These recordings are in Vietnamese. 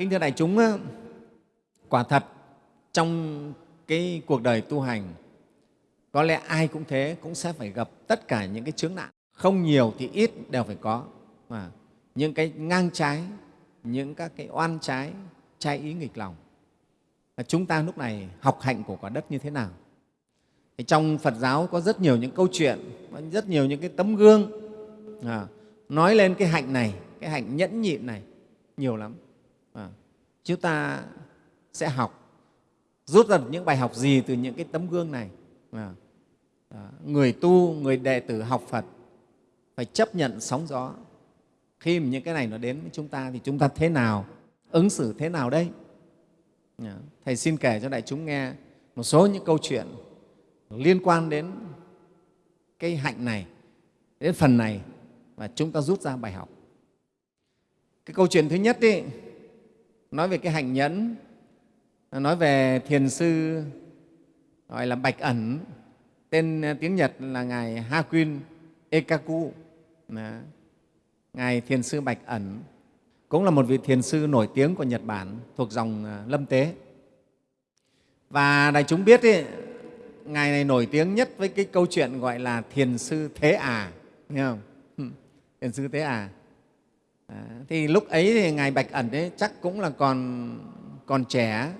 kính thưa đại chúng quả thật trong cái cuộc đời tu hành có lẽ ai cũng thế cũng sẽ phải gặp tất cả những cái chướng nạn. Không nhiều thì ít đều phải có. Mà những cái ngang trái những các cái oan trái trái ý nghịch lòng. Chúng ta lúc này học hạnh của quả đất như thế nào? Thì trong phật giáo có rất nhiều những câu chuyện rất nhiều những cái tấm gương à, nói lên cái hạnh này cái hạnh nhẫn nhịn này nhiều lắm à, chúng ta sẽ học rút ra những bài học gì từ những cái tấm gương này? À, à, người tu người đệ tử học phật phải chấp nhận sóng gió. Khi mà những cái này nó đến với chúng ta thì chúng ta thế nào ứng xử thế nào đây à, dạ. thầy xin kể cho đại chúng nghe một số những câu chuyện liên quan đến cái hạnh này đến phần này và chúng ta rút ra bài học. Cái câu chuyện thứ nhất đi nói về cái hạnh nhẫn nói về thiền sư gọi là bạch ẩn tên à, tiếng nhật là ngài hakuin ekaku. Ngài thiền sư bạch ẩn cũng là một vị thiền sư nổi tiếng của nhật bản thuộc dòng à, lâm tế. Và đại chúng biết ý, ngài này nổi tiếng nhất với cái câu chuyện gọi là thiền sư thế à nghe không? Thiền sư thế À, Ờ, thì lúc ấy thì ngài bạch ẩn ấy chắc cũng là còn còn trẻ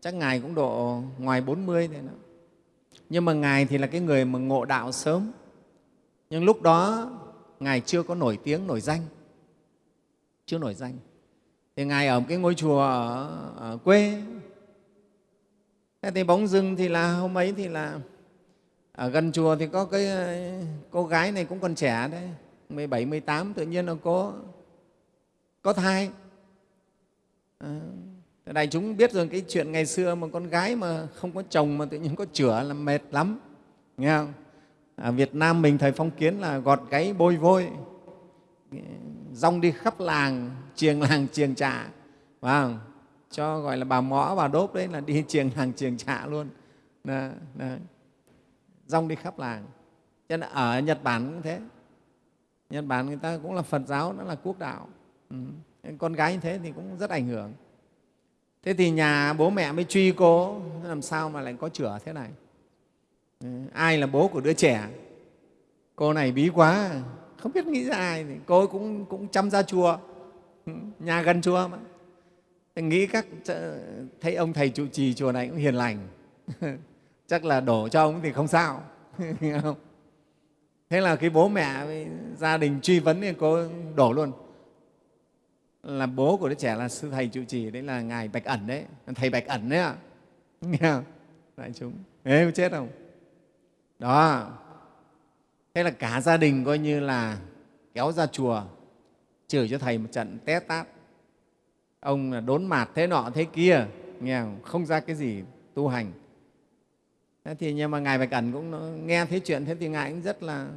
chắc ngài cũng độ ngoài 40 thế đó. nhưng mà ngài thì là cái người mà ngộ đạo sớm. Nhưng lúc đó ngài chưa có nổi tiếng nổi danh. Chưa nổi danh. Thì ngài ở một cái ngôi chùa ở, ở quê. Thế thì bóng dưng thì là hôm ấy thì là ở gần chùa thì có cái cô gái này cũng còn trẻ đấy 17, 18 tự nhiên là có có thai. À, đại chúng biết rồi cái chuyện ngày xưa mà con gái mà không có chồng mà tự nhiên có chửa là mệt lắm nghe không? Ở Việt Nam mình thời phong kiến là gọt gáy bôi vôi rong đi khắp làng chiềng làng chiềng trạ phải cho gọi là bà mõ bà đốp đấy là đi chiềng làng chiềng trạ luôn. Đó, đó. rong đi khắp làng. Cho nên ở Nhật Bản cũng thế. Nhật Bản người ta cũng là Phật giáo nó là quốc đạo ừ. con gái như thế thì cũng rất ảnh hưởng. Thế thì nhà bố mẹ mới truy cô làm sao mà lại có chửa thế này? Ừ. ai là bố của đứa trẻ? Cô này bí quá không biết nghĩ ra ai thì cô cũng cũng chăm ra chùa. Ừ, nhà gần chùa mà. Nghĩ các thấy ông thầy trụ trì chùa này cũng hiền lành. Chắc là đổ cho ông thì không sao. Thế là cái bố mẹ gia đình truy vấn thì cô đổ luôn là bố của đứa trẻ là sư thầy trụ trì đấy là ngài bạch ẩn đấy. Thầy bạch ẩn đấy ạ. Nghe không? Đại chúng. Ê chết không? Đó. Thế là cả gia đình coi như là kéo ra chùa chửi cho thầy một trận té tát. Ông là đốn mạt thế nọ thế kia. Nghe không, không ra cái gì tu hành. Thế thì nhưng mà ngài bạch ẩn cũng nghe thấy chuyện thế thì ngài cũng rất là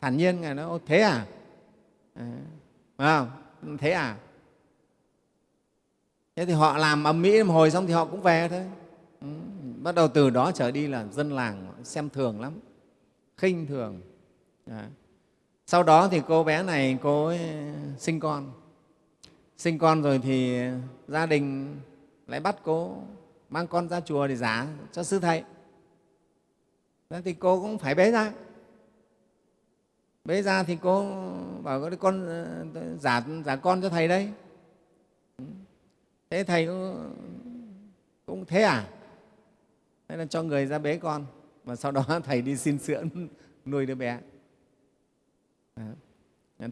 thản nhiên. Ngài nói thế à, à không? thế à? Thế thì họ làm ầm mỹ một hồi xong thì họ cũng về thôi. Ừ. bắt đầu từ đó trở đi là dân làng xem thường lắm, khinh thường. Sau đó thì cô bé này, cô ấy sinh con. Sinh con rồi thì gia đình lại bắt cô mang con ra chùa để giả cho sư thầy. Thế thì cô cũng phải bế ra. Bế ra thì cô bảo con con ờ, giả giả con cho thầy đây thế thầy cũng, cũng thế à? Thế là cho người ra bế con và sau đó thầy đi xin sữa nuôi đứa bé.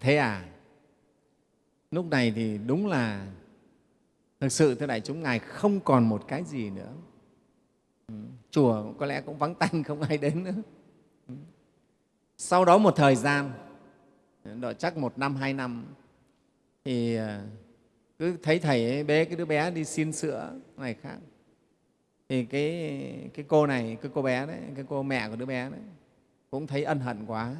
Thế à? Lúc này thì đúng là thực sự thưa đại chúng ngài không còn một cái gì nữa. Ừ, chùa có lẽ cũng vắng tanh không ai đến nữa. Ừ. Sau đó một thời gian độ chắc một năm hai năm thì à, cứ thấy thầy ấy bế cái đứa bé đi xin sữa này khác. Thì cái, cái cô này cái cô bé đấy cái cô mẹ của đứa bé đấy cũng thấy ân hận quá.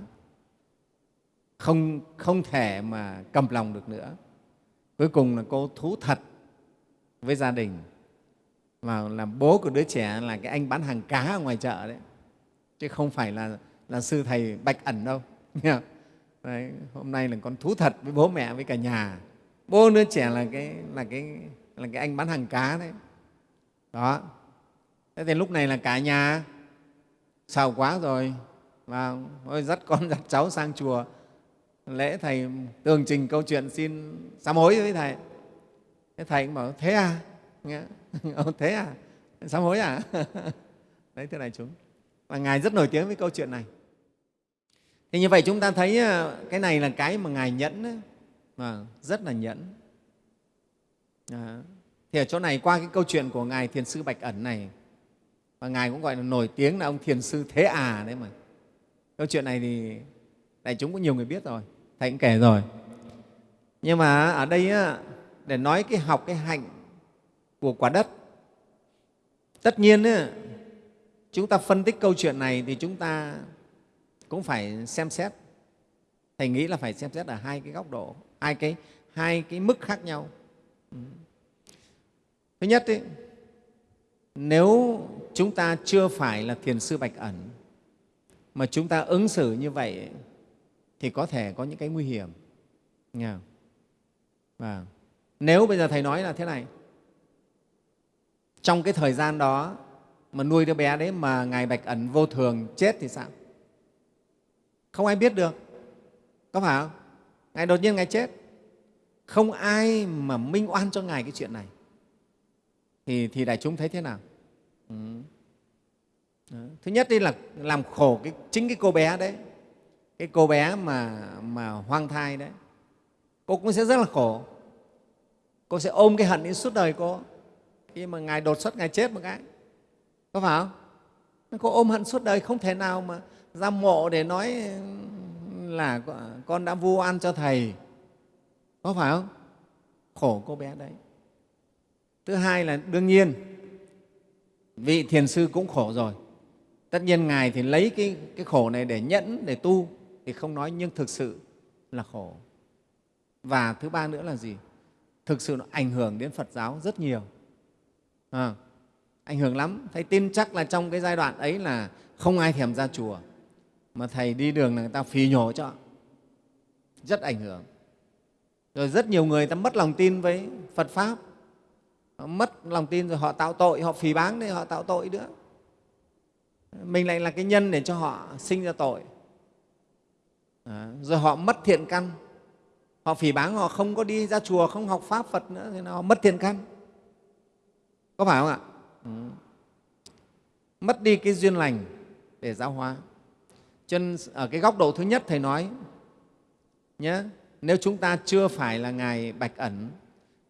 Không, không thể mà cầm lòng được nữa. Cuối cùng là cô thú thật với gia đình. Và làm bố của đứa trẻ là cái anh bán hàng cá ở ngoài chợ đấy. Chứ không phải là, là sư thầy bạch ẩn đâu. Đấy, hôm nay là con thú thật với bố mẹ với cả nhà bố đứa trẻ là cái là cái là cái anh bán hàng cá đấy. Đó. Thế thì lúc này là cả nhà sầu quá rồi. Và ôi, dắt con, dắt cháu sang chùa. Lễ thầy tường trình câu chuyện xin sám hối với thầy. Thế thầy cũng bảo, thế à? Nghe ờ, thế à? Sám hối à? Đấy, thưa đại chúng. Và ngài rất nổi tiếng với câu chuyện này. Thì như vậy chúng ta thấy ờ, cái này là cái mà ngài nhẫn ấy mà rất là nhẫn. À, thì ở chỗ này qua cái câu chuyện của ngài thiền sư bạch ẩn này và ngài cũng gọi là nổi tiếng là ông thiền sư thế à đấy mà. Câu chuyện này thì đại chúng cũng nhiều người biết rồi thầy cũng kể rồi. Nhưng mà ở đây để nói cái học cái hạnh của quả đất tất nhiên chúng ta phân tích câu chuyện này thì chúng ta cũng phải xem xét. Thầy nghĩ là phải xem xét ở hai cái góc độ hai cái hai cái mức khác nhau. Ừ. Thứ nhất ý, nếu chúng ta chưa phải là thiền sư bạch ẩn mà chúng ta ứng xử như vậy thì có thể có những cái nguy hiểm. Nghe không? Và nếu bây giờ thầy nói là thế này trong cái thời gian đó mà nuôi đứa bé đấy mà ngài bạch ẩn vô thường chết thì sao? Không ai biết được. Có phải không? Ngài đột nhiên ngài chết. Không ai mà minh oan cho ngài cái chuyện này. Thì, thì đại chúng thấy thế nào? Ừ. thứ nhất đi là làm khổ cái, chính cái cô bé đấy. Cái cô bé mà, mà hoang thai đấy. Cô cũng sẽ rất là khổ. Cô sẽ ôm cái hận đến suốt đời cô. Khi mà ngài đột xuất ngài chết một cái. Có phải không? Cô ôm hận suốt đời không thể nào mà ra mộ để nói là con đã vu oan cho thầy. Có phải không? Khổ cô bé đấy. Thứ hai là đương nhiên vị thiền sư cũng khổ rồi. Tất nhiên ngài thì lấy cái, cái khổ này để nhẫn để tu thì không nói nhưng thực sự là khổ. Và thứ ba nữa là gì? Thực sự nó ảnh hưởng đến phật giáo rất nhiều. À, ảnh hưởng lắm. Thầy tin chắc là trong cái giai đoạn ấy là không ai thèm ra chùa mà thầy đi đường là người ta phì nhổ cho. Rất ảnh hưởng. Rồi rất nhiều người ta mất lòng tin với phật pháp. Họ mất lòng tin rồi họ tạo tội họ phì báng để họ tạo tội nữa. Mình lại là cái nhân để cho họ sinh ra tội. À, rồi họ mất thiện căn. Họ phỉ báng họ không có đi ra chùa không học pháp phật nữa thì họ mất thiện căn. Có phải không ạ? Ừ. mất đi cái duyên lành để giáo hóa cho nên ở à, cái góc độ thứ nhất thầy nói nhé nếu chúng ta chưa phải là ngài bạch ẩn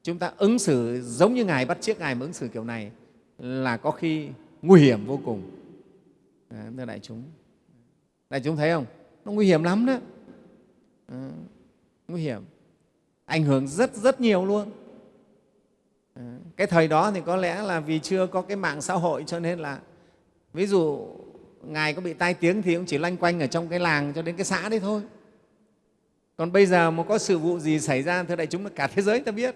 chúng ta ứng xử giống như ngài bắt chiếc ngài mà ứng xử kiểu này là có khi nguy hiểm vô cùng. À, thưa đại chúng đại chúng thấy không? Nó nguy hiểm lắm đó. À, nguy hiểm ảnh hưởng rất rất nhiều luôn. À, cái thời đó thì có lẽ là vì chưa có cái mạng xã hội cho nên là ví dụ ngài có bị tai tiếng thì cũng chỉ loanh quanh ở trong cái làng cho đến cái xã đấy thôi. Còn bây giờ mà có sự vụ gì xảy ra, thưa đại chúng là cả thế giới ta biết,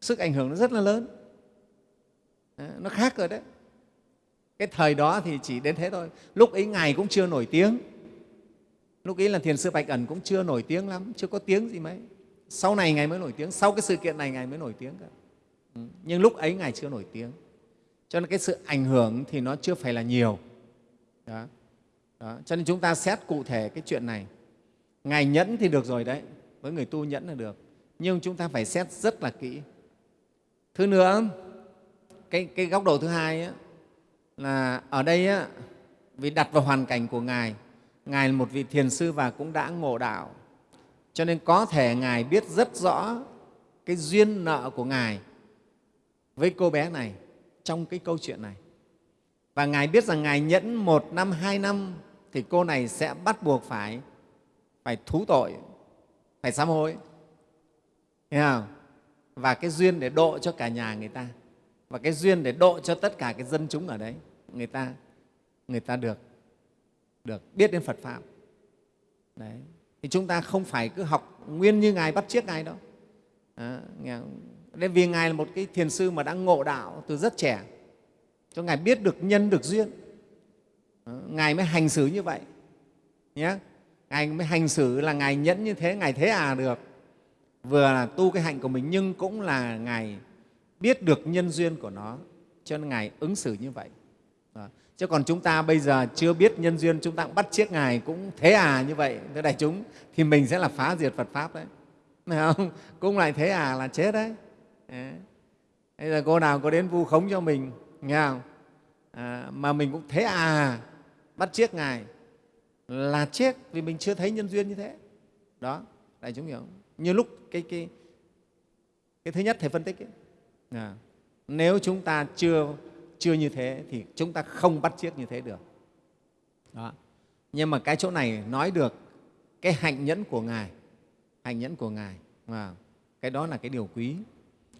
sức ảnh hưởng nó rất là lớn. Nó khác rồi đấy. Cái thời đó thì chỉ đến thế thôi. Lúc ấy ngài cũng chưa nổi tiếng. Lúc ấy là thiền sư bạch ẩn cũng chưa nổi tiếng lắm, chưa có tiếng gì mấy. Sau này ngài mới nổi tiếng, sau cái sự kiện này ngài mới nổi tiếng cả ừ, nhưng lúc ấy ngài chưa nổi tiếng. Cho nên cái sự ảnh hưởng thì nó chưa phải là nhiều đó. Đó. cho nên chúng ta xét cụ thể cái chuyện này. Ngài nhẫn thì được rồi đấy với người tu nhẫn là được. Nhưng chúng ta phải xét rất là kỹ. Thứ nữa cái, cái góc độ thứ hai ấy, là ở đây ấy, vì đặt vào hoàn cảnh của ngài ngài là một vị thiền sư và cũng đã ngộ đạo. Cho nên có thể ngài biết rất rõ cái duyên nợ của ngài với cô bé này trong cái câu chuyện này và ngài biết rằng ngài nhẫn một năm hai năm thì cô này sẽ bắt buộc phải phải thú tội phải sám hối. Thấy không? và cái duyên để độ cho cả nhà người ta. Và cái duyên để độ cho tất cả cái dân chúng ở đấy. Người ta người ta được được biết đến Phật pháp. Đấy. Thì chúng ta không phải cứ học nguyên như ngài bắt chiếc ngài đâu. À, nên vì ngài là một cái thiền sư mà đã ngộ đạo từ rất trẻ cho ngài biết được nhân, được duyên. Ờ, ngài mới hành xử như vậy. Nhé ngài mới hành xử là ngài nhẫn như thế, ngài thế à được. Vừa là tu cái hạnh của mình, nhưng cũng là ngài biết được nhân duyên của nó. Cho nên ngài ứng xử như vậy. Đó. chứ còn chúng ta bây giờ chưa biết nhân duyên, chúng ta cũng bắt chiếc ngài cũng thế à như vậy. Thưa đại chúng, thì mình sẽ là phá diệt phật pháp đấy. Phải không? Cũng lại thế à là chết đấy. Bây giờ cô nào có đến vu khống cho mình? Nghe không? À, mà mình cũng thế à bắt chiếc ngài. Là chết vì mình chưa thấy nhân duyên như thế. Đó đại chúng hiểu như lúc cái cái cái thứ nhất thầy phân tích ấy, à, nếu chúng ta chưa chưa như thế thì chúng ta không bắt chiếc như thế được. Đó. nhưng mà cái chỗ này nói được cái hạnh nhẫn của ngài hạnh nhẫn của ngài. À, cái đó là cái điều quý.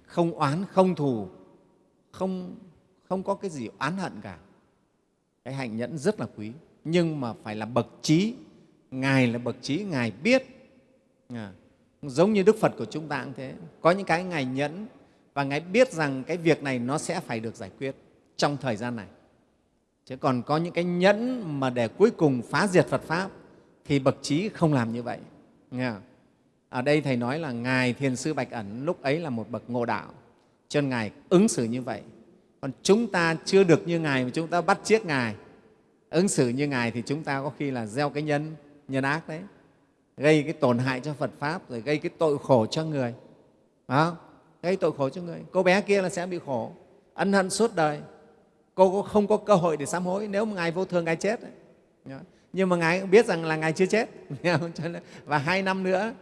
Không oán không thù không không có cái gì oán hận cả. Cái hạnh nhẫn rất là quý. Nhưng mà phải là bậc trí. Ngài là bậc trí ngài biết. À, giống như đức phật của chúng ta cũng thế. Có những cái ngài nhẫn và ngài biết rằng cái việc này nó sẽ phải được giải quyết trong thời gian này. Chứ còn có những cái nhẫn mà để cuối cùng phá diệt phật pháp thì bậc trí không làm như vậy. Nghe không? ở đây thầy nói là ngài thiền sư bạch ẩn lúc ấy là một bậc ngộ đạo. Cho nên ngài ứng xử như vậy còn chúng ta chưa được như ngài mà chúng ta bắt chiếc ngài. Ứng xử như ngài thì chúng ta có khi là gieo cái nhân nhân ác đấy. Gây cái tổn hại cho phật pháp rồi gây cái tội khổ cho người. Đó, gây tội khổ cho người. Cô bé kia là sẽ bị khổ ân hận suốt đời. Cô cũng không có cơ hội để sám hối nếu mà ngài vô thường ngài chết nhưng mà ngài cũng biết rằng là ngài chưa chết. Và hai năm nữa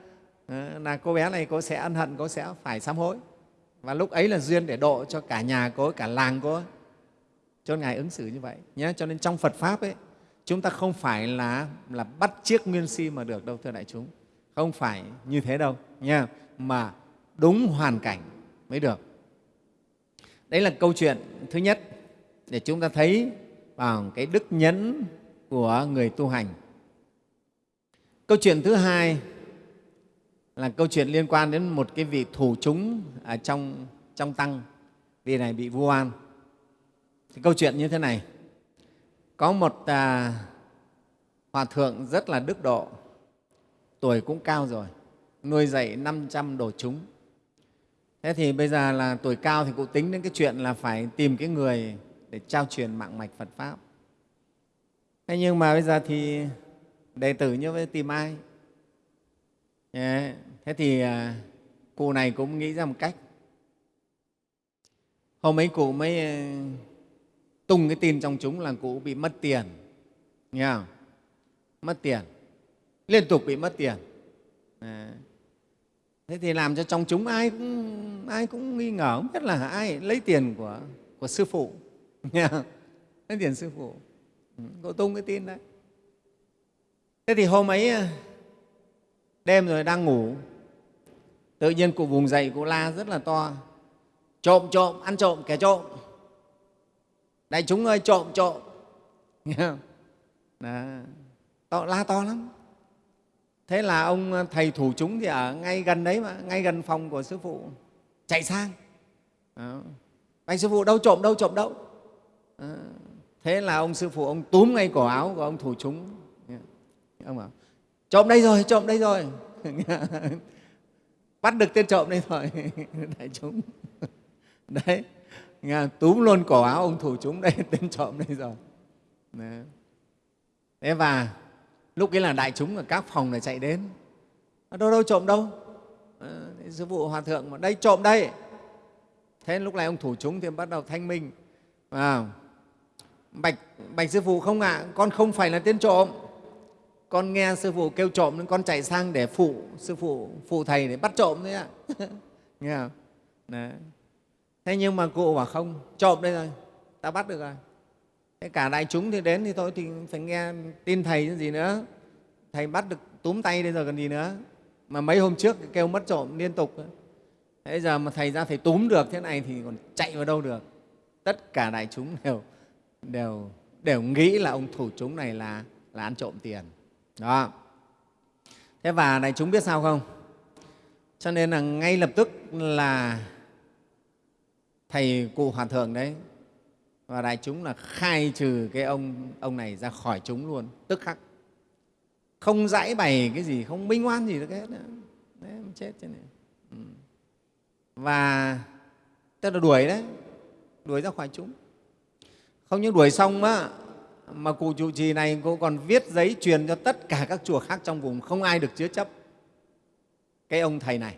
ờ, là cô bé này cô sẽ ân hận cô sẽ phải sám hối và lúc ấy là duyên để độ cho cả nhà cô, cả làng cô. Cho ngài ứng xử như vậy nhé. Cho nên trong phật pháp ấy, chúng ta không phải là là bắt chiếc nguyên si mà được đâu, thưa đại chúng. Không phải như thế đâu nha mà đúng hoàn cảnh mới được. Đấy là câu chuyện thứ nhất để chúng ta thấy vào cái đức nhẫn của người tu hành. Câu chuyện thứ hai là câu chuyện liên quan đến một cái vị thủ chúng ở trong, trong tăng. Vị này bị vu oan. Thì câu chuyện như thế này. Có một à, hòa thượng rất là đức độ tuổi cũng cao rồi nuôi dạy 500 đồ chúng. Thế thì bây giờ là tuổi cao thì cụ tính đến cái chuyện là phải tìm cái người để trao truyền mạng mạch phật pháp. Thế nhưng mà bây giờ thì đệ tử như vậy tìm ai? Thế thì à, cụ này cũng nghĩ ra một cách. Hôm ấy cụ mới à, tung cái tin trong chúng là cụ bị mất tiền. Nghe không? mất tiền. Liên tục bị mất tiền. À. thế thì làm cho trong chúng ai cũng ai cũng nghi ngờ, không biết là ai lấy tiền của của sư phụ. Nghe không? lấy tiền sư phụ. Ừ, cụ tung cái tin đấy. Thế thì hôm ấy à, đêm rồi đang ngủ. Tự nhiên cụ vùng dậy cụ la rất là to. Trộm trộm ăn trộm kẻ trộm. Đại chúng ơi trộm trộm. Nghe không Đó. To, la to lắm. Thế là ông ờ, thầy thủ chúng thì ở ngay gần đấy mà ngay gần phòng của sư phụ. Chạy sang. Đó. sư phụ đâu trộm đâu trộm đâu. Đó. thế là ông sư phụ ông túm ngay cổ áo của ông thủ chúng. Ông bảo trộm đây rồi trộm đây rồi. Bắt được tên trộm đây rồi. Đại chúng. Đấy. Nghe, túm luôn cổ áo ông thủ chúng đây tên trộm đây rồi. Đấy. thế và lúc ấy là đại chúng ở các phòng này chạy đến. À, đâu đâu trộm đâu? À, sư phụ hòa thượng mà đây trộm đây. Thế lúc này ông thủ chúng thì bắt đầu thanh minh. À, bạch bạch sư phụ không ạ à, con không phải là tên trộm con nghe sư phụ kêu trộm nên con chạy sang để phụ sư phụ phụ thầy để bắt trộm đấy ạ nghe không? Đấy. Thế nhưng mà cụ bảo không, trộm đây rồi, ta bắt được rồi. Thế cả đại chúng thì đến thì thôi thì phải nghe tin thầy chứ gì nữa. Thầy bắt được, túm tay đây rồi còn gì nữa. Mà mấy hôm trước kêu mất trộm liên tục thế giờ mà thầy ra thầy túm được thế này thì còn chạy vào đâu được. Tất cả đại chúng đều đều đều nghĩ là ông thủ chúng này là là ăn trộm tiền đó. Thế và đại chúng biết sao không? Cho nên là ngay lập tức là thầy cụ hòa thượng đấy, và đại chúng là khai trừ cái ông ông này ra khỏi chúng luôn, tức khắc. Không giải bày cái gì, không minh oan gì được hết nữa. Đấy chết thế này ừ. và tức là đuổi đấy, đuổi ra khỏi chúng. Không những đuổi xong á mà cụ trụ trì này cô còn viết giấy truyền cho tất cả các chùa khác trong vùng không ai được chứa chấp. Cái ông thầy này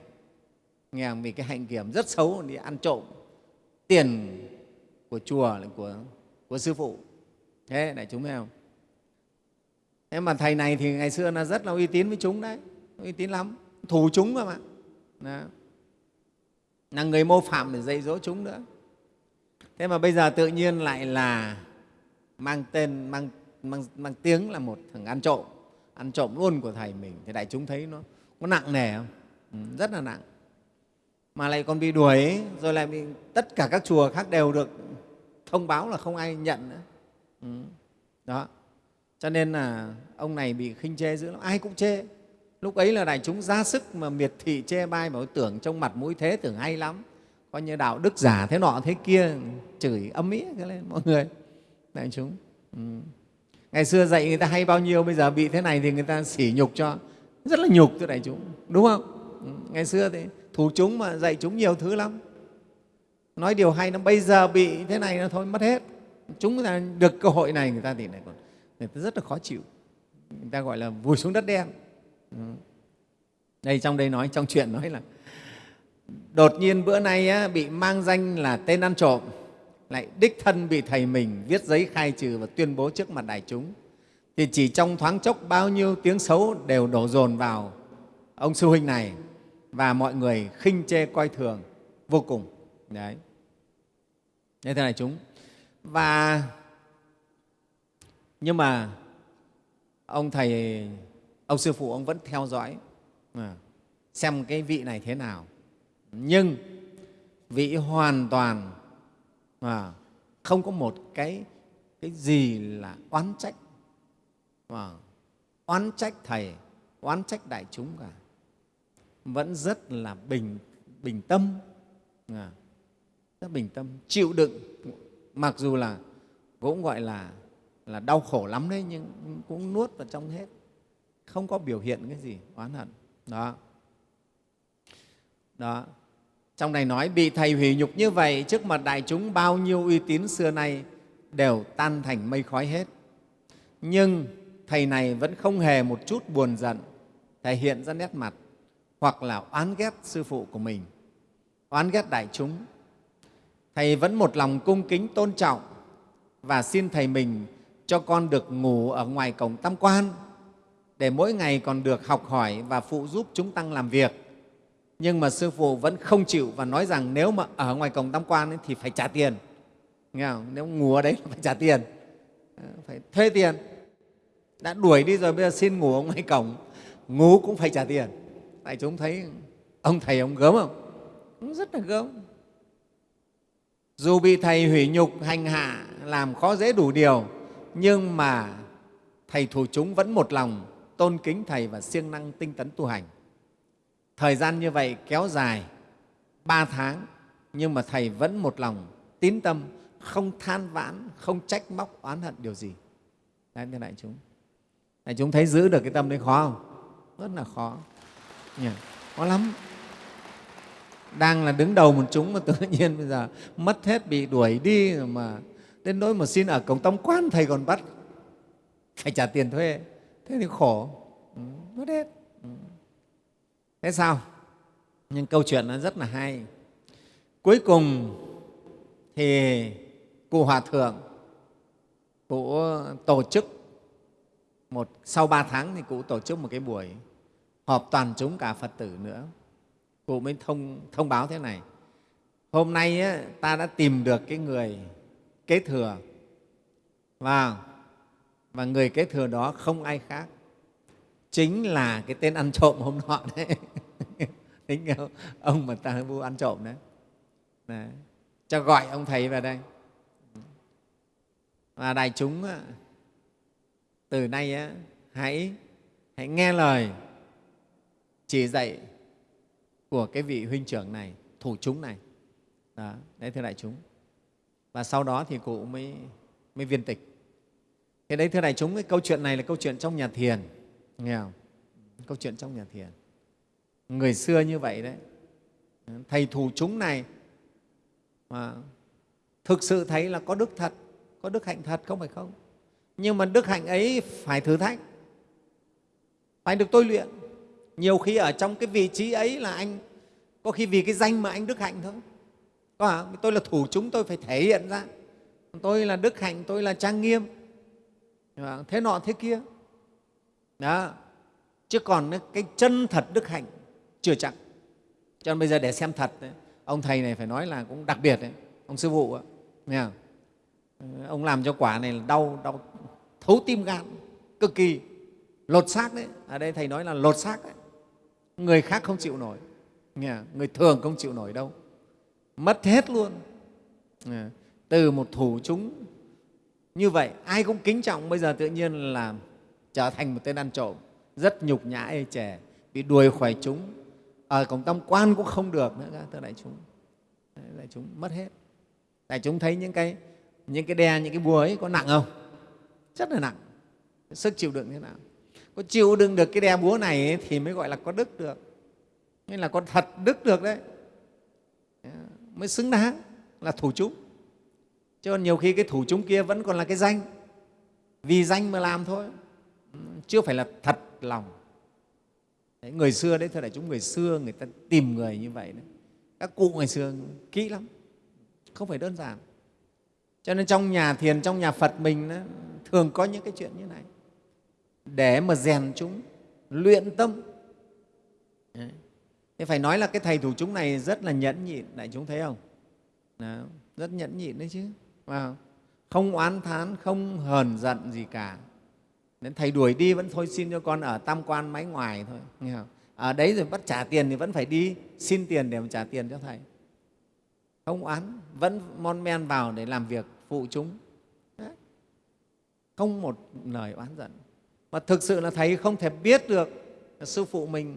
nghe vì cái hạnh kiểm rất xấu đi ăn trộm tiền của chùa của, của sư phụ. Thế đại chúng thấy không thế mà thầy này thì ngày xưa là rất là uy tín với chúng đấy. Uy tín lắm. Thù chúng cơ mà. Đó. là người mô phạm để dạy dỗ chúng nữa. Thế mà bây giờ tự nhiên lại là mang tên mang, mang, mang tiếng là một thằng ăn trộm ăn trộm luôn của thầy mình. Thì đại chúng thấy nó có nặng nề không? Ừ, rất là nặng. Mà lại còn bị đuổi rồi lại bị tất cả các chùa khác đều được thông báo là không ai nhận nữa. Ừ. đó. Cho nên là ông này bị khinh chê dữ lắm. Ai cũng chê. Lúc ấy là đại chúng ra sức mà miệt thị chê bai mà tưởng trong mặt mũi thế tưởng hay lắm. Coi như đạo đức giả thế nọ thế kia chửi âm ỉ cái lên mọi người đại chúng. Ừ. ngày xưa dạy người ta hay bao nhiêu bây giờ bị thế này thì người ta sỉ nhục cho. Rất là nhục thưa đại chúng đúng không? Ừ. ngày xưa thì thủ chúng mà dạy chúng nhiều thứ lắm. Nói điều hay nó bây giờ bị thế này nó thôi mất hết. Chúng ta được cơ hội này người ta thì lại còn người ta rất là khó chịu. Người ta gọi là vùi xuống đất đen. Ừ. đây trong đây nói trong chuyện nói là đột nhiên bữa nay á, bị mang danh là tên ăn trộm lại đích thân bị thầy mình viết giấy khai trừ và tuyên bố trước mặt đại chúng. Thì chỉ trong thoáng chốc bao nhiêu tiếng xấu đều đổ dồn vào ông sư huynh này và mọi người khinh chê coi thường vô cùng. Đấy. Thế này chúng. Và nhưng mà ông thầy, ông sư phụ ông vẫn theo dõi à, xem cái vị này thế nào. Nhưng vị hoàn toàn à, không có một cái cái gì là oán trách. À, oán trách thầy oán trách đại chúng cả. Vẫn rất là bình bình tâm. À, rất bình tâm chịu đựng. Mặc dù là cũng gọi là là đau khổ lắm đấy nhưng cũng nuốt vào trong hết. Không có biểu hiện cái gì oán hận. Đó. Đó trong này nói, bị thầy hủy nhục như vậy, trước mặt đại chúng bao nhiêu uy tín xưa nay đều tan thành mây khói hết. Nhưng thầy này vẫn không hề một chút buồn giận, thể hiện ra nét mặt hoặc là oán ghét sư phụ của mình, oán ghét đại chúng. Thầy vẫn một lòng cung kính, tôn trọng và xin thầy mình cho con được ngủ ở ngoài cổng tam quan để mỗi ngày còn được học hỏi và phụ giúp chúng tăng làm việc nhưng mà sư phụ vẫn không chịu và nói rằng nếu mà ở ngoài cổng tam quan ấy, thì phải trả tiền. Nghe không? nếu ngủ ở đấy phải trả tiền. Ờ, phải thuê tiền. Đã đuổi đi rồi bây giờ xin ngủ ở ngoài cổng. Ngủ cũng phải trả tiền. Tại chúng thấy ông thầy ông gớm không? Ông rất là gớm. Dù bị thầy hủy nhục hành hạ làm khó dễ đủ điều nhưng mà thầy thủ chúng vẫn một lòng tôn kính thầy và siêng năng tinh tấn tu hành thời gian như vậy kéo dài ba tháng, nhưng mà thầy vẫn một lòng tín tâm, không than vãn, không trách móc, oán hận điều gì. Đấy, thưa đại chúng. Đại chúng thấy giữ được cái tâm đấy khó không? Rất là khó. Nhỉ? khó lắm. Đang là đứng đầu một chúng mà tự nhiên bây giờ mất hết, bị đuổi đi mà đến nỗi mà xin ở cổng tông quan thầy còn bắt. Phải trả tiền thuê. Thế thì khổ. Ừ, mất hết. Ừ thế sao? Nhưng câu chuyện nó rất là hay. Cuối cùng thì cụ hòa thượng cụ tổ chức một sau ba tháng thì cụ tổ chức một cái buổi họp toàn chúng cả phật tử nữa. Cụ mới thông, thông báo thế này. Hôm nay á, ta đã tìm được cái người kế thừa. Và, và người kế thừa đó không ai khác chính là cái tên ăn trộm hôm nọ đấy. Tính không? ông mà ta vu ăn trộm đấy. đấy. Cho gọi ông thầy vào đây. Và đại chúng từ nay hãy hãy nghe lời chỉ dạy của cái vị huynh trưởng này thủ chúng này. Đó, đấy thưa đại chúng. Và sau đó thì cụ mới mới viên tịch. Thế đấy thưa đại chúng cái câu chuyện này là câu chuyện trong nhà thiền nghe không? Câu chuyện trong nhà thiền. Người xưa như vậy đấy. Thầy thủ chúng này mà thực sự thấy là có đức thật, có đức hạnh thật không phải không? Nhưng mà đức hạnh ấy phải thử thách. Phải được tôi luyện. Nhiều khi ở trong cái vị trí ấy là anh, có khi vì cái danh mà anh đức hạnh thôi. Có hả? tôi là thủ chúng, tôi phải thể hiện ra. Tôi là đức hạnh, tôi là trang nghiêm. Thế nọ thế kia đó. Chứ còn cái chân thật đức hạnh chưa chắc. Cho nên bây giờ để xem thật đấy, ông thầy này phải nói là cũng đặc biệt đấy ông sư phụ nghe không? Ờ, ông làm cho quả này là đau đau thấu tim gan cực kỳ lột xác đấy. Ở đây thầy nói là lột xác đấy. Người khác không chịu nổi nghe người thường không chịu nổi đâu. Mất hết luôn. Ờ, từ một thủ chúng như vậy ai cũng kính trọng. Bây giờ tự nhiên là trở thành một tên ăn trộm. Rất nhục nhã ê chề bị đuổi khỏi chúng. Ở cổng tam quan cũng không được nữa thưa đại chúng. Đại chúng mất hết. Đại chúng thấy những cái những cái đe những cái búa ấy có nặng không? Rất là nặng. Sức chịu đựng thế nào? Có chịu đựng được cái đe búa này ấy, thì mới gọi là có đức được. Nên là có thật đức được đấy. Mới xứng đáng là thủ chúng. Chứ còn nhiều khi cái thủ chúng kia vẫn còn là cái danh. Vì danh mà làm thôi chưa phải là thật lòng đấy, người xưa đấy thưa đại chúng người xưa người ta tìm người như vậy đấy các cụ ngày xưa kỹ lắm không phải đơn giản cho nên trong nhà thiền trong nhà phật mình đó, thường có những cái chuyện như này để mà rèn chúng luyện tâm đấy. Thế phải nói là cái thầy thủ chúng này rất là nhẫn nhịn, đại chúng thấy không? Đó, rất nhẫn nhịn đấy chứ. Không oán thán, không hờn giận gì cả nên thầy đuổi đi vẫn thôi xin cho con ở tam quan máy ngoài thôi. Nghe không? Ở đấy rồi bắt trả tiền thì vẫn phải đi xin tiền để mà trả tiền cho thầy. Không oán, vẫn mon men vào để làm việc phụ chúng. Đấy. Không một lời oán giận. Mà thực sự là thầy không thể biết được sư phụ mình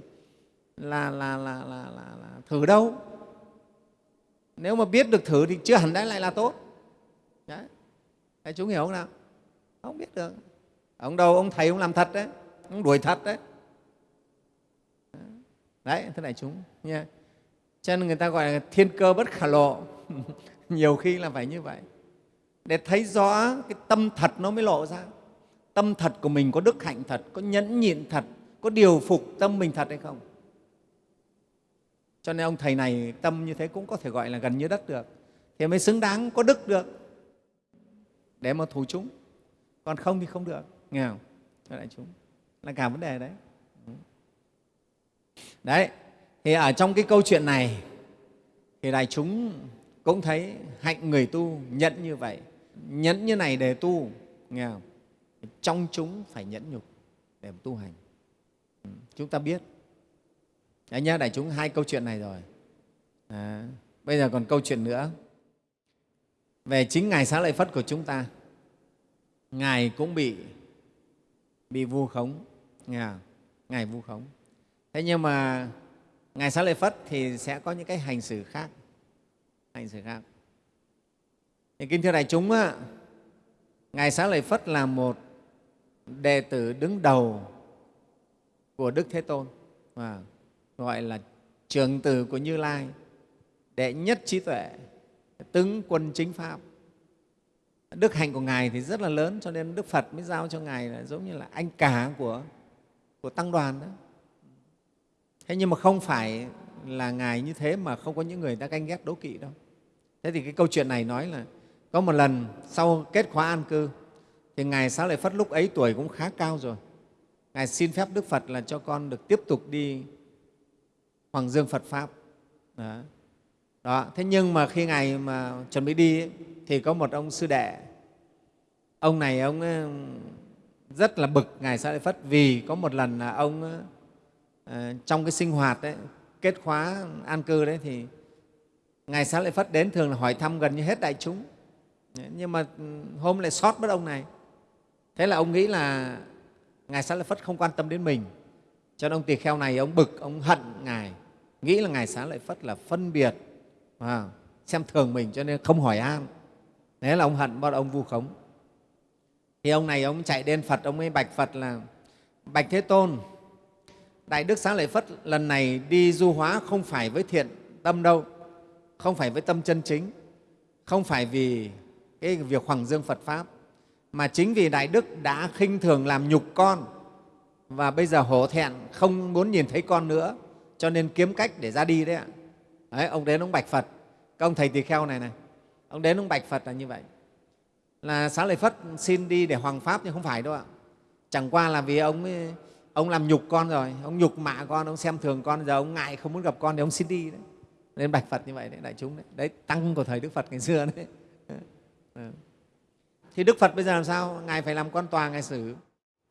là, là, là, là, là, là thử đâu nếu mà biết được thử thì chưa hẳn đã lại là tốt đấy Đấy, chúng hiểu không nào không biết được ông đâu, ông thầy ông làm thật đấy. Ông đuổi thật đấy. Đấy, thế này chúng, nha. Cho nên người ta gọi là thiên cơ bất khả lộ. Nhiều khi là phải như vậy. Để thấy rõ cái tâm thật nó mới lộ ra. Tâm thật của mình có đức hạnh thật, có nhẫn nhịn thật, có điều phục tâm mình thật hay không? Cho nên ông thầy này tâm như thế cũng có thể gọi là gần như đất được. Thì mới xứng đáng, có đức được. Để mà thủ chúng. Còn không thì không được nghe không? Cho đại chúng. Là cả vấn đề đấy. Đấy thì ở trong cái câu chuyện này thì đại chúng cũng thấy hạnh người tu nhẫn như vậy. Nhẫn như này để tu nghe không? Trong chúng phải nhẫn nhục để tu hành. Ừ, chúng ta biết. Đấy nhá, đại chúng hai câu chuyện này rồi. À, bây giờ còn câu chuyện nữa. Về chính Ngài Xá Lợi Phất của chúng ta. Ngài cũng bị bị vu khống, nghe Ngài vu khống. Thế nhưng mà Ngài Xá Lợi Phất thì sẽ có những cái hành xử khác. Hành xử khác. Thì kính thưa đại chúng, á, Ngài Xá Lợi Phất là một đệ tử đứng đầu của Đức Thế Tôn. và gọi là trường tử của Như Lai, đệ nhất trí tuệ, tướng quân chính Pháp. Đức hạnh của Ngài thì rất là lớn, cho nên Đức Phật mới giao cho Ngài là giống như là anh cả của, của Tăng đoàn đó. Thế nhưng mà không phải là Ngài như thế mà không có những người ta canh ghét đố kỵ đâu. Thế thì cái câu chuyện này nói là có một lần sau kết khóa an cư thì Ngài Xá Lợi Phất lúc ấy tuổi cũng khá cao rồi. Ngài xin phép Đức Phật là cho con được tiếp tục đi Hoàng Dương Phật Pháp. Đó. Đó. Thế nhưng mà khi Ngài mà chuẩn bị đi ấy, thì có một ông sư đệ. Ông này ông rất là bực Ngài Sa Lợi Phất vì có một lần là ông ờ, trong cái sinh hoạt ấy, kết khóa an cư đấy thì Ngài Sa Lợi Phất đến thường là hỏi thăm gần như hết đại chúng. Nhưng mà ừ, hôm lại sót mất ông này. Thế là ông nghĩ là Ngài Xá Lợi Phất không quan tâm đến mình cho nên ông tỳ kheo này ông bực ông hận ngài nghĩ là ngài xá lợi phất là phân biệt à, xem thường mình cho nên không hỏi an thế là ông hận bắt ông vu khống thì ông này ông chạy đến phật ông ấy bạch phật là bạch thế tôn đại đức xá lợi phất lần này đi du hóa không phải với thiện tâm đâu không phải với tâm chân chính không phải vì cái việc hoàng dương Phật Pháp, mà chính vì Đại Đức đã khinh thường làm nhục con và bây giờ hổ thẹn không muốn nhìn thấy con nữa, cho nên kiếm cách để ra đi đấy ạ. Đấy, ông đến ông bạch Phật, các ông thầy tỳ kheo này này, ông đến ông bạch Phật là như vậy. Là Xá Lợi Phất xin đi để hoàng Pháp nhưng không phải đâu ạ. Chẳng qua là vì ông ấy, ông làm nhục con rồi, ông nhục mạ con, ông xem thường con, giờ ông ngại không muốn gặp con thì ông xin đi đấy. Nên bạch Phật như vậy đấy, đại chúng đấy. Đấy, tăng của thời Đức Phật ngày xưa đấy. Ừ. Thì Đức Phật bây giờ làm sao? Ngài phải làm quan tòa, Ngài xử.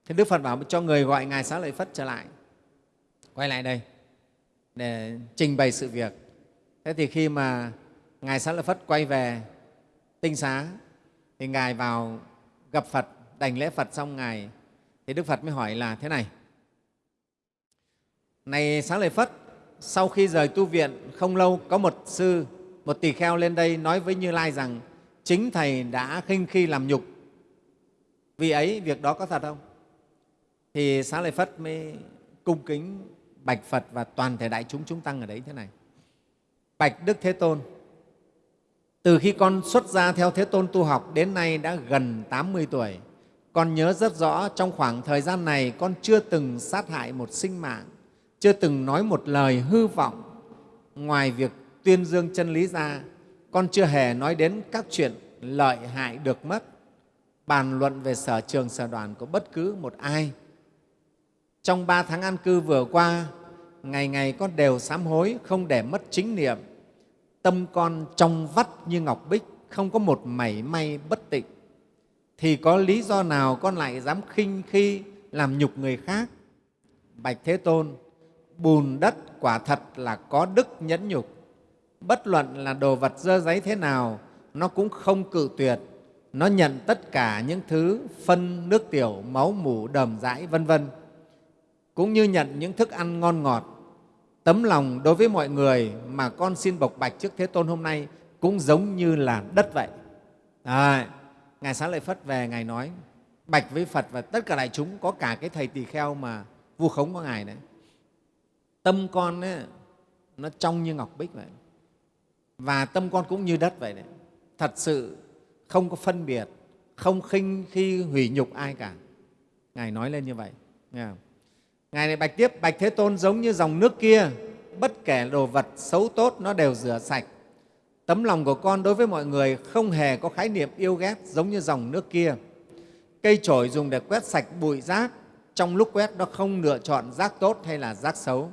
Thì Đức Phật bảo cho người gọi Ngài Xá Lợi Phất trở lại. Quay lại đây để trình bày sự việc. Thế thì khi mà Ngài Xá Lợi Phất quay về tinh xá thì Ngài vào gặp Phật, đảnh lễ Phật xong Ngài thì Đức Phật mới hỏi là thế này. Này Xá Lợi Phất, sau khi rời tu viện không lâu có một sư, một tỳ kheo lên đây nói với Như Lai rằng chính Thầy đã khinh khi làm nhục. Vì ấy, việc đó có thật không? Thì Xá Lợi Phất mới cung kính bạch Phật và toàn thể đại chúng chúng tăng ở đấy thế này. Bạch Đức Thế Tôn, từ khi con xuất gia theo Thế Tôn tu học đến nay đã gần 80 tuổi, con nhớ rất rõ trong khoảng thời gian này con chưa từng sát hại một sinh mạng, chưa từng nói một lời hư vọng. Ngoài việc tuyên dương chân lý ra, con chưa hề nói đến các chuyện lợi hại được mất, bàn luận về sở trường sở đoàn của bất cứ một ai. Trong ba tháng an cư vừa qua, ngày ngày con đều sám hối, không để mất chính niệm. Tâm con trong vắt như ngọc bích, không có một mảy may bất tịnh. Thì có lý do nào con lại dám khinh khi làm nhục người khác? Bạch Thế Tôn, bùn đất quả thật là có đức nhẫn nhục. Bất luận là đồ vật dơ giấy thế nào, nó cũng không cự tuyệt. Nó nhận tất cả những thứ phân, nước tiểu, máu mủ, đờm dãi, vân vân cũng như nhận những thức ăn ngon ngọt. Tấm lòng đối với mọi người mà con xin bộc bạch trước Thế Tôn hôm nay cũng giống như là đất vậy. À, Ngài Xá Lợi Phất về, Ngài nói bạch với Phật và tất cả đại chúng có cả cái thầy tỳ kheo mà vu khống của Ngài đấy. Tâm con ấy, nó trong như ngọc bích vậy. Và tâm con cũng như đất vậy đấy. Thật sự không có phân biệt, không khinh khi hủy nhục ai cả. Ngài nói lên như vậy. Nghe không? Ngài này bạch tiếp, bạch Thế Tôn giống như dòng nước kia, bất kể đồ vật xấu tốt nó đều rửa sạch. Tấm lòng của con đối với mọi người không hề có khái niệm yêu ghét giống như dòng nước kia. Cây chổi dùng để quét sạch bụi rác, trong lúc quét nó không lựa chọn rác tốt hay là rác xấu.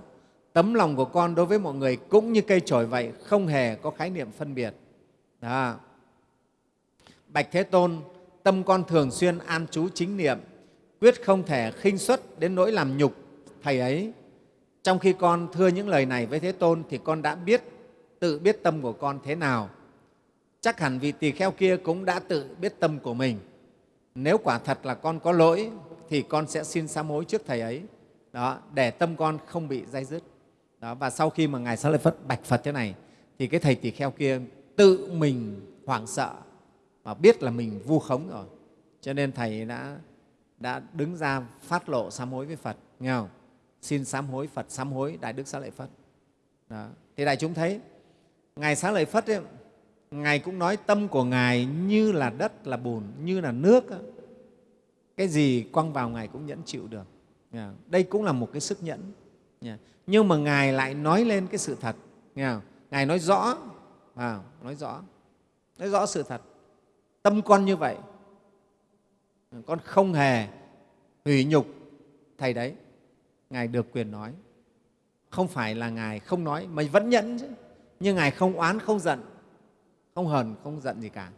Tấm lòng của con đối với mọi người cũng như cây chổi vậy, không hề có khái niệm phân biệt. Đó. Bạch Thế Tôn, tâm con thường xuyên an trú chính niệm, quyết không thể khinh suất đến nỗi làm nhục Thầy ấy. Trong khi con thưa những lời này với Thế Tôn thì con đã biết, tự biết tâm của con thế nào. Chắc hẳn vị tỳ kheo kia cũng đã tự biết tâm của mình. Nếu quả thật là con có lỗi thì con sẽ xin sám hối trước Thầy ấy đó, để tâm con không bị dây dứt. Đó, và sau khi mà Ngài Xá Lợi Phất bạch Phật thế này thì cái thầy tỳ kheo kia tự mình hoảng sợ và biết là mình vu khống rồi. Cho nên Thầy đã, đã đứng ra phát lộ sám hối với Phật. Nghe không? Xin sám hối Phật sám hối Đại Đức Xá Lợi Phất. Đó. Thì đại chúng thấy, Ngài Xá Lợi Phất ấy, Ngài cũng nói tâm của Ngài như là đất, là bùn, như là nước. Cái gì quăng vào Ngài cũng nhẫn chịu được. Đây cũng là một cái sức nhẫn. Nhưng mà Ngài lại nói lên cái sự thật. Ngài nói rõ, nói rõ, nói rõ sự thật. Tâm con như vậy, con không hề hủy nhục Thầy đấy. Ngài được quyền nói. Không phải là Ngài không nói, mà vẫn nhẫn chứ. Nhưng Ngài không oán, không giận, không hờn, không giận gì cả.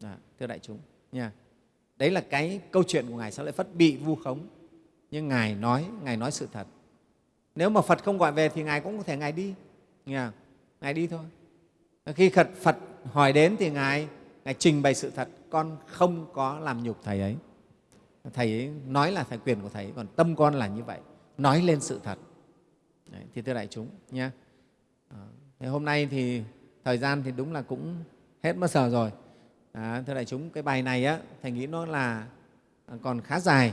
Đó, thưa đại chúng, nha. Đấy là cái câu chuyện của Ngài sao lại Phất bị vu khống. Nhưng Ngài nói, Ngài nói sự thật. Nếu mà Phật không gọi về thì Ngài cũng có thể Ngài đi. nha, Ngài đi thôi. Khi Phật, Phật hỏi đến thì Ngài, Ngài trình bày sự thật, con không có làm nhục Thầy ấy. Thầy ấy nói là thầy quyền của Thầy, còn tâm con là như vậy nói lên sự thật. Đấy, thì thưa đại chúng nhé ờ, thế hôm nay thì thời gian thì đúng là cũng hết mất giờ rồi. À, thưa đại chúng cái bài này á thầy nghĩ nó là à, còn khá dài.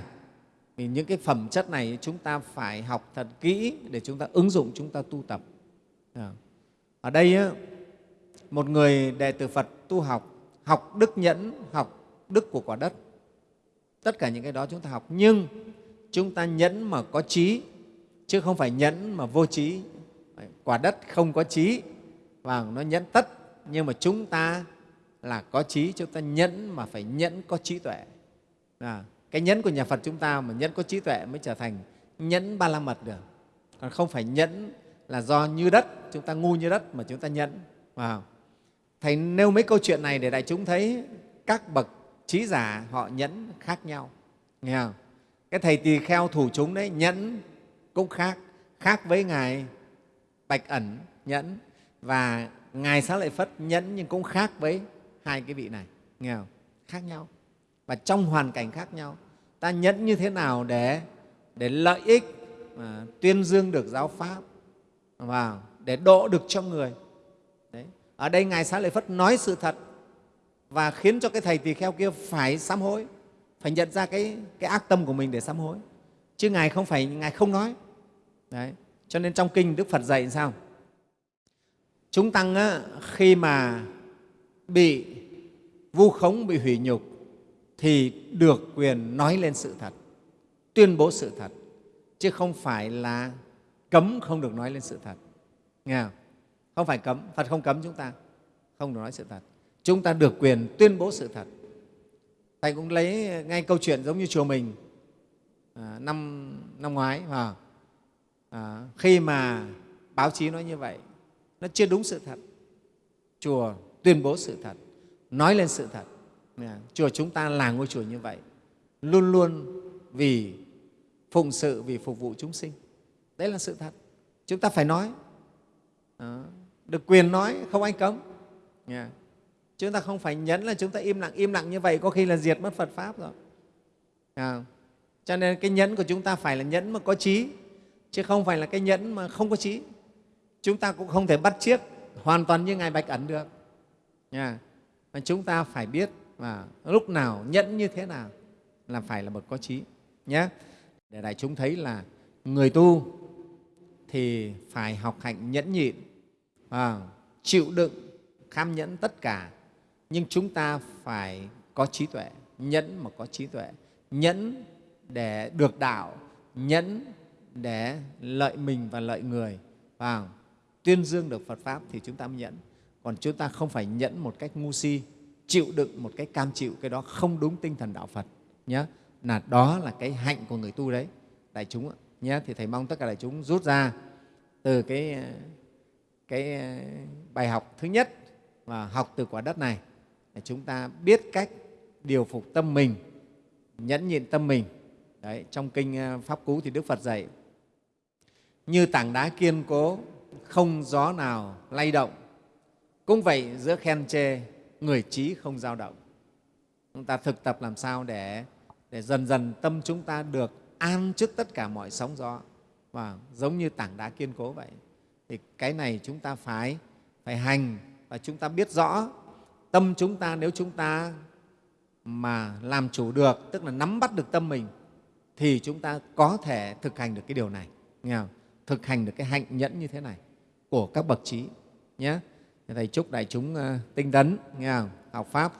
Vì những cái phẩm chất này chúng ta phải học thật kỹ để chúng ta ứng dụng chúng ta tu tập. À. ở đây á, một người đệ tử Phật tu học học đức nhẫn học đức của quả đất. Tất cả những cái đó chúng ta học. Nhưng chúng ta nhẫn mà có trí chứ không phải nhẫn mà vô trí. Quả đất không có trí và nó nhẫn tất nhưng mà chúng ta là có trí chúng ta nhẫn mà phải nhẫn có trí tuệ. À, cái nhẫn của nhà phật chúng ta mà nhẫn có trí tuệ mới trở thành nhẫn ba la mật được. Còn không phải nhẫn là do như đất chúng ta ngu như đất mà chúng ta nhẫn. À, thầy nêu mấy câu chuyện này để đại chúng thấy các bậc trí giả họ nhẫn khác nhau. Nghe không? Cái thầy tỳ kheo thủ chúng đấy, nhẫn cũng khác. Khác với ngài bạch ẩn, nhẫn. Và ngài xá lợi phất, nhẫn nhưng cũng khác với hai cái vị này. Nghe không? khác nhau. Và trong hoàn cảnh khác nhau. Ta nhẫn như thế nào để để lợi ích mà tuyên dương được giáo pháp? Và để độ được cho người. Đấy. ở đây ngài xá lợi phất nói sự thật và khiến cho cái thầy tỳ kheo kia phải sám hối phải nhận ra cái, cái ác tâm của mình để sám hối. Chứ ngài không phải ngài không nói. Đấy. cho nên trong kinh đức phật dạy sao? Chúng tăng á, khi mà bị vu khống bị hủy nhục thì được quyền nói lên sự thật tuyên bố sự thật chứ không phải là cấm không được nói lên sự thật. Nghe không? không phải cấm phật không cấm chúng ta không được nói sự thật. Chúng ta được quyền tuyên bố sự thật thầy cũng lấy ngay câu chuyện giống như chùa mình. À, năm năm ngoái à, à, khi mà báo chí nói như vậy nó chưa đúng sự thật. Chùa tuyên bố sự thật nói lên sự thật. Chùa chúng ta là ngôi chùa như vậy luôn luôn vì phụng sự vì phục vụ chúng sinh. Đấy là sự thật. Chúng ta phải nói. À, được quyền nói không ai cấm. Yeah chúng ta không phải nhấn là chúng ta im lặng im lặng như vậy có khi là diệt mất phật pháp rồi. À. cho nên cái nhẫn của chúng ta phải là nhẫn mà có trí chứ không phải là cái nhẫn mà không có trí. Chúng ta cũng không thể bắt chiếc hoàn toàn như ngài bạch ẩn được. Nha. Mà chúng ta phải biết và lúc nào nhẫn như thế nào là phải là bậc có trí nhé để đại chúng thấy là người tu thì phải học hạnh nhẫn nhịn à, chịu đựng kham nhẫn tất cả nhưng chúng ta phải có trí tuệ, nhẫn mà có trí tuệ. Nhẫn để được đạo, nhẫn để lợi mình và lợi người. Và tuyên dương được phật pháp thì chúng ta mới nhẫn. Còn chúng ta không phải nhẫn một cách ngu si, chịu đựng một cách cam chịu cái đó không đúng tinh thần đạo phật nhé là đó là cái hạnh của người tu đấy. Đại chúng nhé thì thầy mong tất cả đại chúng rút ra từ cái cái bài học thứ nhất và học từ quả đất này chúng ta biết cách điều phục tâm mình, nhẫn nhịn tâm mình. Đấy, trong kinh ờ, pháp cú thì đức phật dạy, như tảng đá kiên cố, không gió nào lay động. Cũng vậy giữa khen chê, người trí không dao động. Chúng ta thực tập làm sao để để dần dần tâm chúng ta được an trước tất cả mọi sóng gió. Và giống như tảng đá kiên cố vậy, thì cái này chúng ta phải phải hành và chúng ta biết rõ tâm chúng ta nếu chúng ta mà làm chủ được, tức là nắm bắt được tâm mình, thì chúng ta có thể thực hành được cái điều này nghe không? thực hành được cái hạnh nhẫn như thế này của các bậc trí, nhé thầy chúc đại chúng ờ, tinh tấn, nghe không? học pháp